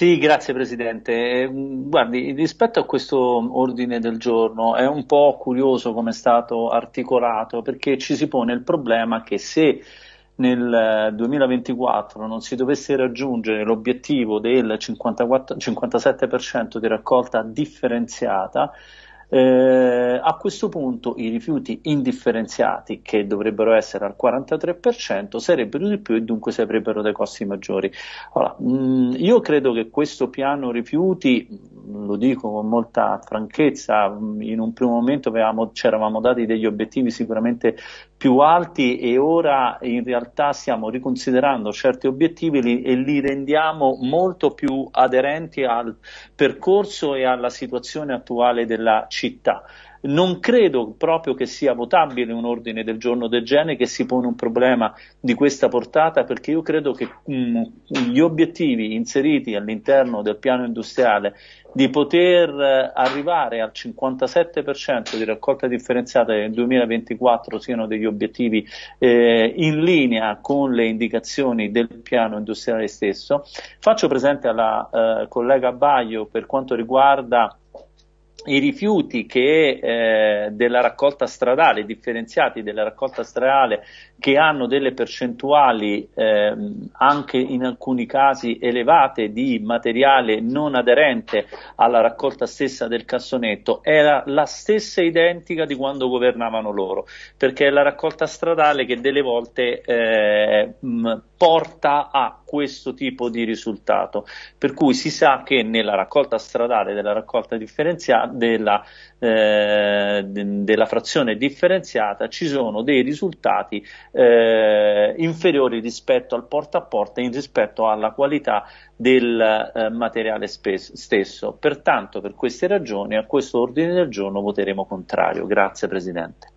Sì, grazie Presidente. Guardi, rispetto a questo ordine del giorno è un po' curioso come è stato articolato perché ci si pone il problema che se nel 2024 non si dovesse raggiungere l'obiettivo del 54, 57% di raccolta differenziata, eh, a questo punto i rifiuti indifferenziati, che dovrebbero essere al 43%, sarebbero di più e dunque si avrebbero dei costi maggiori. Allora, mh, mm, io credo che questo piano rifiuti, lo dico con molta franchezza, in un primo momento avevamo, ci eravamo dati degli obiettivi sicuramente più alti e ora in realtà stiamo riconsiderando certi obiettivi e li rendiamo molto più aderenti al percorso e alla situazione attuale della città. Non credo proprio che sia votabile un ordine del giorno del genere che si pone un problema di questa portata perché io credo che mh, mm, gli obiettivi inseriti all'interno del piano industriale di poter eh, arrivare al 57% di raccolta differenziata nel 2024 siano degli obiettivi eh, in linea con le indicazioni del piano industriale stesso. Faccio presente alla eh, collega Baio per quanto riguarda i rifiuti che, eh, della raccolta stradale, differenziati della raccolta stradale, che hanno delle percentuali eh, anche in alcuni casi elevate di materiale non aderente alla raccolta stessa del cassonetto, era la stessa identica di quando governavano loro, perché è la raccolta stradale che delle volte eh, mh, porta a questo tipo di risultato. Per cui si sa che nella raccolta stradale della raccolta differenziata, della, eh, della frazione differenziata, ci sono dei risultati eh, inferiori rispetto al porta a porta in rispetto alla qualità del eh, materiale stesso. Pertanto, per queste ragioni, a questo ordine del giorno voteremo contrario. Grazie Presidente.